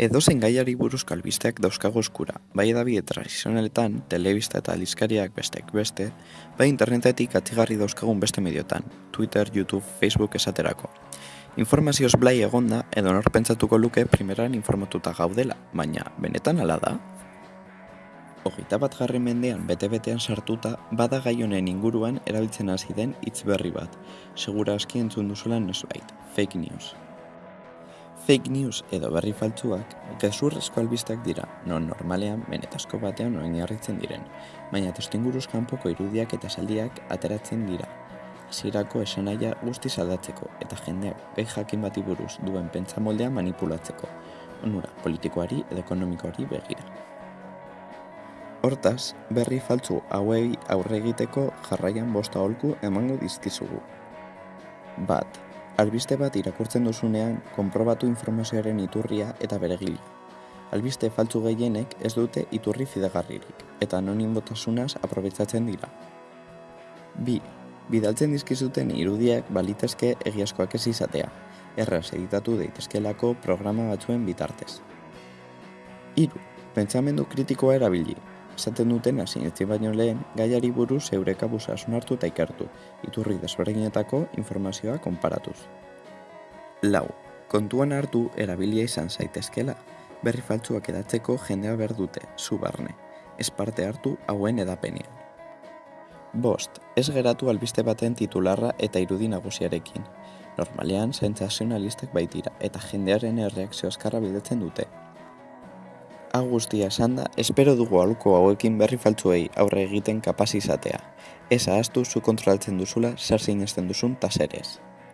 Edozein gaiari buruzko albisteak dauzkago eskura, bai edabide tradizionaletan, telebista eta alizkariak besteak beste, bai internetetik atzigarri dauzkagun beste mediotan, Twitter, YouTube, Facebook esaterako. Informazioz blai egonda edo nor pentsatuko luke primeran informatuta gaudela, baina benetan ala da? Hogeita bat jarri mendean bete-betean sartuta, bada gai honen inguruan erabiltzen hasi den hitz berri bat, segura aski entzun duzula nosbait, fake news. Fake news edo berri faltsuak gezurrezko albistak dira, non normalean benetazko batean oinarritzen diren, baina testinguruz kanpoko irudiak eta saldiak ateratzen dira. Hasierako esanaia guztiz aldatzeko eta jendeak gai jakin bati buruz duen pentsamoldea manipulatzeko, onura politikoari edo ekonomikoari begira. Hortaz, berri faltsu hauei aurre egiteko jarraian bosta aholku emango dizkizugu. Bat, albiste bat irakurtzen duzunean konprobatu informazioaren iturria eta beregila. Albiste faltsu gehienek ez dute iturri fidegarririk eta anonimotasunaz aprobetsatzen dira. Bi, bidaltzen dizkizuten irudiak balitezke egiazkoak ez izatea, erraz editatu daitezkelako programa batzuen bitartez. Hiru, pentsamendu kritikoa erabili, esaten duten sinetzi baino lehen gaiari buruz zeure kabuz hartu eta ikertu, iturri desberdinetako informazioa konparatuz. Lau, kontuan hartu erabilia izan zaitezkela, berri faltsuak edatzeko jendea behar dute, zu barne, ez parte hartu hauen edapenean. Bost, ez geratu albiste baten titularra eta irudi nagusiarekin. Normalean, sentsazionalistak baitira eta jendearen erreakzio azkarra bidetzen dute, Hau guztia esan da, espero dugu aluko hauekin berri faltzuei aurre egiten kapaz izatea. Ez ahaztu zu kontrolatzen duzula zer zinezten duzun taserez.